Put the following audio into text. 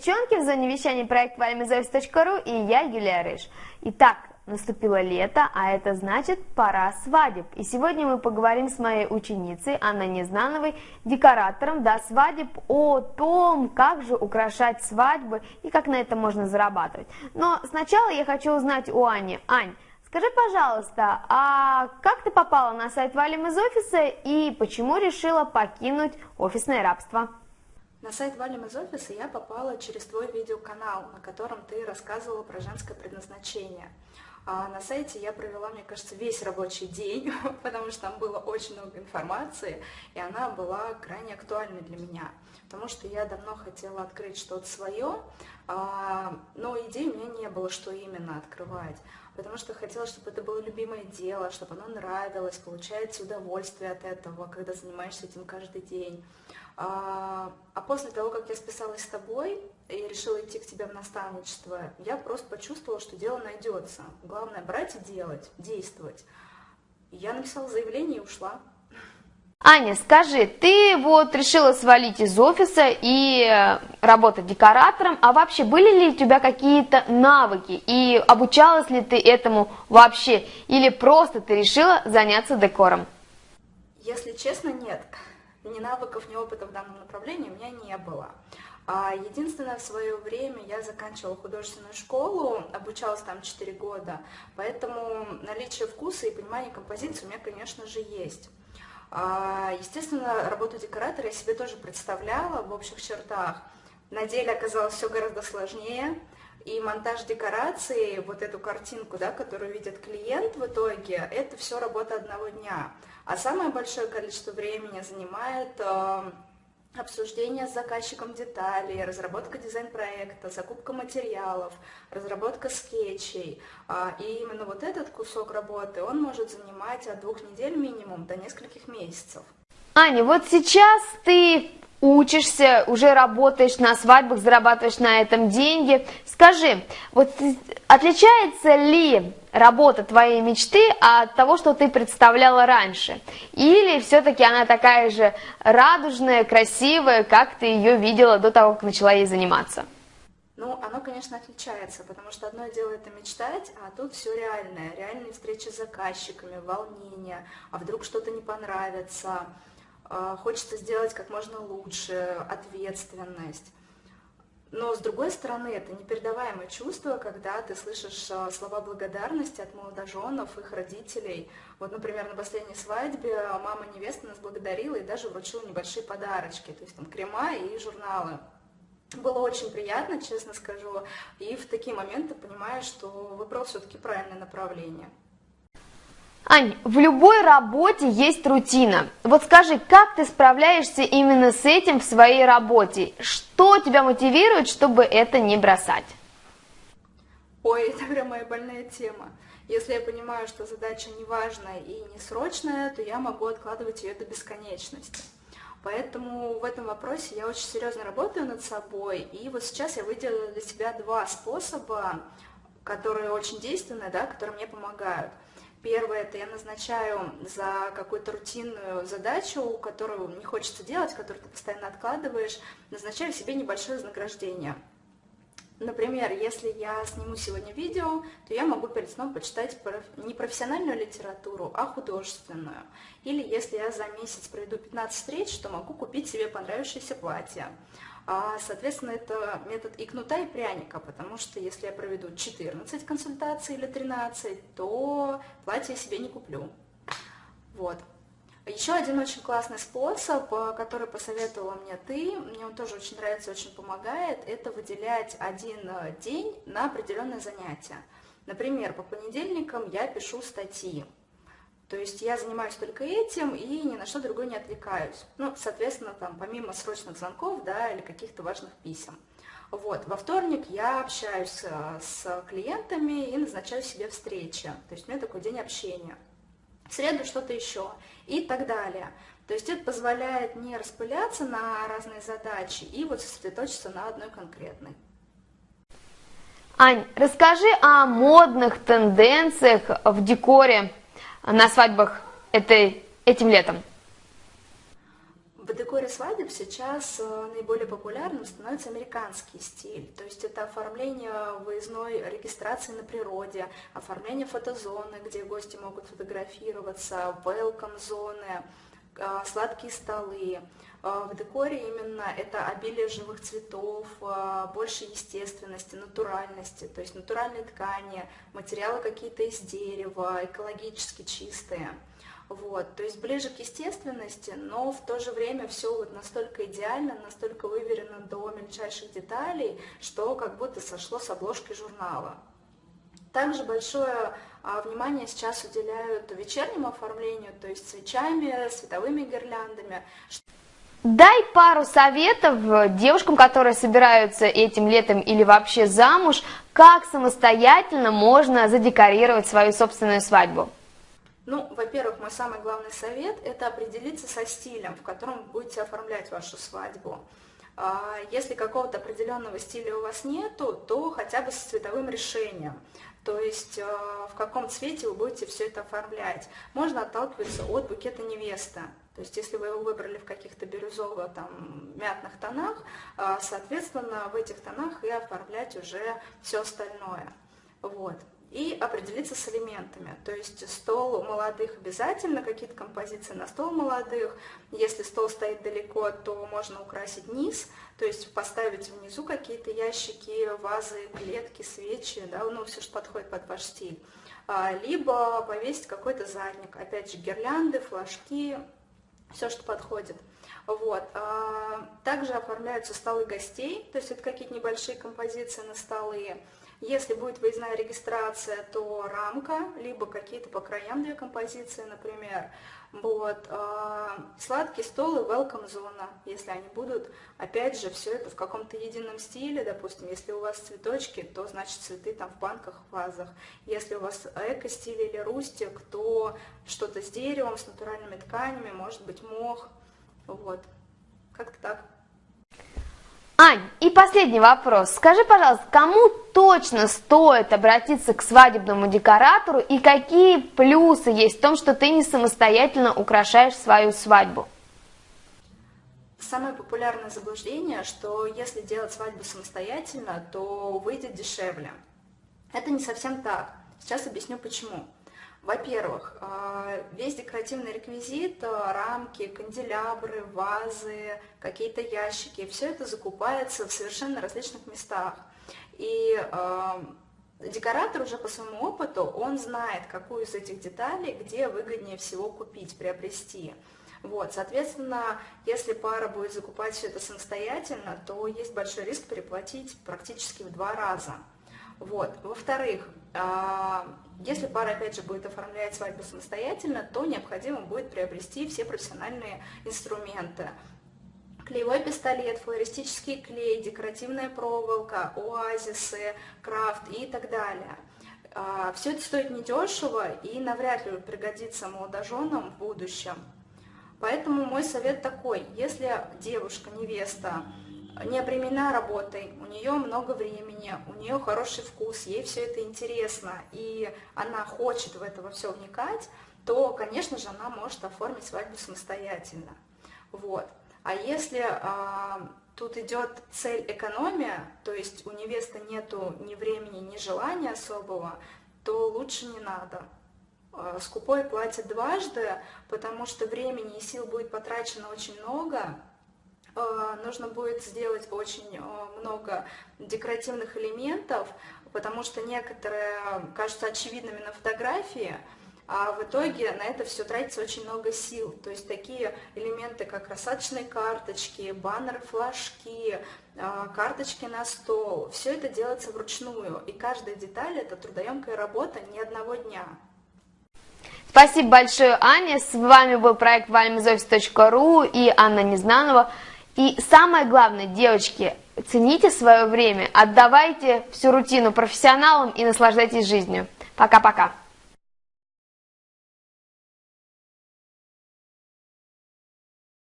девчонки, в зоне вещания проект вальмизоис.ру и я, Юлия Рыж. Итак, наступило лето, а это значит пора свадеб. И сегодня мы поговорим с моей ученицей Анной Незнановой, декоратором до свадеб, о том, как же украшать свадьбы и как на это можно зарабатывать. Но сначала я хочу узнать у Ани. Ань, Скажи, пожалуйста, а как ты попала на сайт Валим из офиса и почему решила покинуть офисное рабство? На сайт Валим из офиса я попала через твой видеоканал, на котором ты рассказывала про женское предназначение. А на сайте я провела, мне кажется, весь рабочий день, потому что там было очень много информации, и она была крайне актуальной для меня, потому что я давно хотела открыть что-то свое, а, но идей у меня не было, что именно открывать потому что хотела, чтобы это было любимое дело, чтобы оно нравилось, получается удовольствие от этого, когда занимаешься этим каждый день. А, а после того, как я списалась с тобой и решила идти к тебе в наставничество, я просто почувствовала, что дело найдется. Главное брать и делать, действовать. Я написала заявление и ушла. Аня, скажи, ты вот решила свалить из офиса и э, работать декоратором, а вообще были ли у тебя какие-то навыки и обучалась ли ты этому вообще или просто ты решила заняться декором? Если честно, нет. Ни навыков, ни опыта в данном направлении у меня не было. А единственное, в свое время я заканчивала художественную школу, обучалась там 4 года, поэтому наличие вкуса и понимание композиции у меня, конечно же, есть. А, естественно, работу декоратора я себе тоже представляла в общих чертах. На деле оказалось все гораздо сложнее. И монтаж декорации, вот эту картинку, да, которую видит клиент в итоге, это все работа одного дня. А самое большое количество времени занимает э, обсуждение с заказчиком деталей, разработка дизайн-проекта, закупка материалов, разработка скетчей. А, и именно вот этот кусок работы, он может занимать от двух недель минимум до нескольких месяцев. Аня, вот сейчас ты учишься, уже работаешь на свадьбах, зарабатываешь на этом деньги. Скажи, вот отличается ли работа твоей мечты от того, что ты представляла раньше? Или все-таки она такая же радужная, красивая, как ты ее видела до того, как начала ей заниматься? Ну, оно, конечно, отличается, потому что одно дело это мечтать, а тут все реальное. Реальные встречи с заказчиками, волнение, а вдруг что-то не понравится, хочется сделать как можно лучше, ответственность. Но, с другой стороны, это непередаваемое чувство, когда ты слышишь а, слова благодарности от молодоженов, их родителей. Вот, например, на последней свадьбе мама невесты нас благодарила и даже вручила небольшие подарочки, то есть там крема и журналы. Было очень приятно, честно скажу, и в такие моменты понимаешь, что выбрал все-таки правильное направление. Ань, в любой работе есть рутина. Вот скажи, как ты справляешься именно с этим в своей работе? Что тебя мотивирует, чтобы это не бросать? Ой, это прям моя больная тема. Если я понимаю, что задача не важная и не срочная, то я могу откладывать ее до бесконечности. Поэтому в этом вопросе я очень серьезно работаю над собой. И вот сейчас я выделила для себя два способа, которые очень действенные, да, которые мне помогают. Первое, это я назначаю за какую-то рутинную задачу, которую не хочется делать, которую ты постоянно откладываешь, назначаю себе небольшое вознаграждение. Например, если я сниму сегодня видео, то я могу перед сном почитать не профессиональную литературу, а художественную. Или если я за месяц проведу 15 встреч, то могу купить себе понравившееся платье. А, соответственно, это метод и кнута, и пряника, потому что если я проведу 14 консультаций или 13, то платье я себе не куплю. Вот. Еще один очень классный способ, э, который посоветовала мне ты, мне он тоже очень нравится, очень помогает, это выделять один э, день на определенное занятие. Например, по понедельникам я пишу статьи, то есть я занимаюсь только этим и ни на что другое не отвлекаюсь. Ну, соответственно, там, помимо срочных звонков, да, или каких-то важных писем. Вот, во вторник я общаюсь э, с клиентами и назначаю себе встречи. То есть у меня такой день общения. В среду что-то еще и так далее. То есть это позволяет не распыляться на разные задачи и вот сосредоточиться на одной конкретной. Ань, расскажи о модных тенденциях в декоре на свадьбах этой, этим летом? В декоре свадеб сейчас э, наиболее популярным становится американский стиль. То есть это оформление выездной регистрации на природе, оформление фотозоны, где гости могут фотографироваться, welcome-зоны, э, сладкие столы. Э, в декоре именно это обилие живых цветов, больше естественности, натуральности, то есть натуральные ткани, материалы какие-то из дерева, экологически чистые. Вот, то есть ближе к естественности, но в то же время все вот настолько идеально, настолько выверено до мельчайших деталей, что как будто сошло с обложки журнала. Также большое а, внимание сейчас уделяют вечернему оформлению, то есть свечами, световыми гирляндами. Дай пару советов девушкам, которые собираются этим летом или вообще замуж, как самостоятельно можно задекорировать свою собственную свадьбу. Ну, во-первых, мой самый главный совет – это определиться со стилем, в котором вы будете оформлять вашу свадьбу. А, если какого-то определенного стиля у вас нету, то хотя бы с цветовым решением. То есть а, в каком цвете вы будете все это оформлять. Можно отталкиваться от букета невеста. То есть если вы его выбрали в каких-то бирюзово-мятных тонах, а, соответственно, в этих тонах и оформлять уже все остальное. Вот и определиться с элементами. То есть стол молодых обязательно, какие-то композиции на стол молодых. Если стол стоит далеко, то можно украсить низ, то есть поставить внизу какие-то ящики, вазы, клетки, свечи, да, ну все, что подходит под ваш стиль. А, либо повесить какой-то задник, опять же гирлянды, флажки, все, что подходит. Вот. А, также оформляются столы гостей, то есть это какие-то небольшие композиции на столы. Если будет выездная регистрация, то рамка, либо какие-то по краям две композиции, например. Вот. А, сладкий стол и welcome зона, если они будут, опять же, все это в каком-то едином стиле, допустим, если у вас цветочки, то значит цветы там в банках, вазах. Если у вас эко-стиль или рустик, то что-то с деревом, с натуральными тканями, может быть мох, вот, как-то так. Ань, и последний вопрос. Скажи, пожалуйста, кому точно стоит обратиться к свадебному декоратору и какие плюсы есть в том, что ты не самостоятельно украшаешь свою свадьбу? Самое популярное заблуждение, что если делать свадьбу самостоятельно, то выйдет дешевле. Это не совсем так. Сейчас объясню почему. Во-первых, а, весь декоративный реквизит, а, рамки, канделябры, вазы, какие-то ящики, все это закупается в совершенно различных местах. И а, декоратор уже по своему опыту, он знает, какую из этих деталей, где выгоднее всего купить, приобрести. Вот, соответственно, если пара будет закупать все это самостоятельно, то есть большой риск переплатить практически в два раза. Вот. Во-вторых, если пара, опять же, будет оформлять свадьбу самостоятельно, то необходимо будет приобрести все профессиональные инструменты. Клеевой пистолет, флористический клей, декоративная проволока, оазисы, крафт и так далее. А, Все это стоит недешево и навряд ли пригодится молодоженам в будущем. Поэтому мой совет такой, если девушка, невеста не обременена работой, у нее много времени, у нее хороший вкус, ей все это интересно, и она хочет в это все вникать, то, конечно же, она может оформить свадьбу самостоятельно. Вот. А если а, тут идет цель экономия, то есть у невесты нету ни времени, ни желания особого, то лучше не надо. А, скупой платит дважды, потому что времени и сил будет потрачено очень много, Э, нужно будет сделать очень э, много декоративных элементов, потому что некоторые кажутся очевидными на фотографии, а в итоге на это все тратится очень много сил. То есть такие элементы, как рассадочные карточки, баннеры, флажки, э, карточки на стол, все это делается вручную, и каждая деталь – это трудоемкая работа не одного дня. Спасибо большое, Аня. С вами был проект valmizoffice.ru и Анна Незнанова. И самое главное, девочки, цените свое время, отдавайте всю рутину профессионалам и наслаждайтесь жизнью. Пока-пока.